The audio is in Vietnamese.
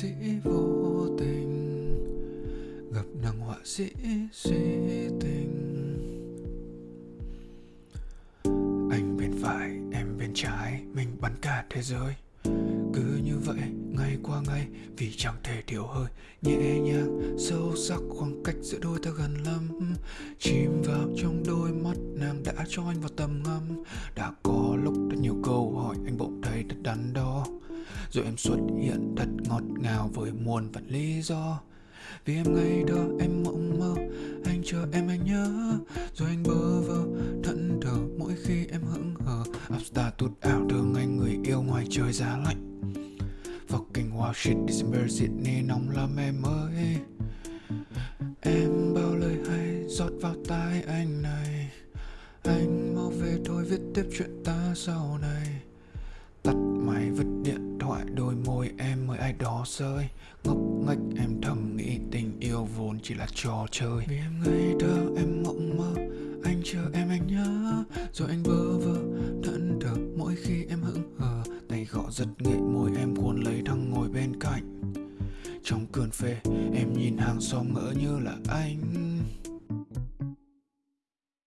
sĩ vô tình, gặp nàng họa sĩ suy tình. Anh bên phải, em bên trái, mình bắn cả thế giới. Cứ như vậy, ngày qua ngày, vì chẳng thể điều hơi, nhẹ nhàng, sâu sắc khoảng cách giữa đôi ta gần lắm. Chìm vào trong đôi mắt, nàng đã cho anh vào tầm ngắm. Đã có lúc rất nhiều câu hỏi rồi em xuất hiện thật ngọt ngào với muôn vạn lý do. Vì em ngày đó em mộng mơ, anh chờ em anh nhớ. Rồi anh bơ vơ, thẫn thờ mỗi khi em hững hờ. Upstar tụt ảo thương anh người yêu ngoài trời giá lạnh. Fucking wow shit December Sydney nóng lắm em ơi. Em bao lời hay giọt vào tai anh này. Anh mau về thôi, viết tiếp chuyện ta sau này. Ai đó rơi, Ngốc nghếch em thầm nghĩ tình yêu vốn chỉ là trò chơi. Vì em ngây thơ, em mộng mơ, Anh chờ em, anh nhớ. Rồi anh bơ vơ thẫn thờ mỗi khi em hững hờ. Tay gõ giật nghệ môi em cuốn lấy thằng ngồi bên cạnh. Trong cơn phê, em nhìn hàng xóm ngỡ như là anh.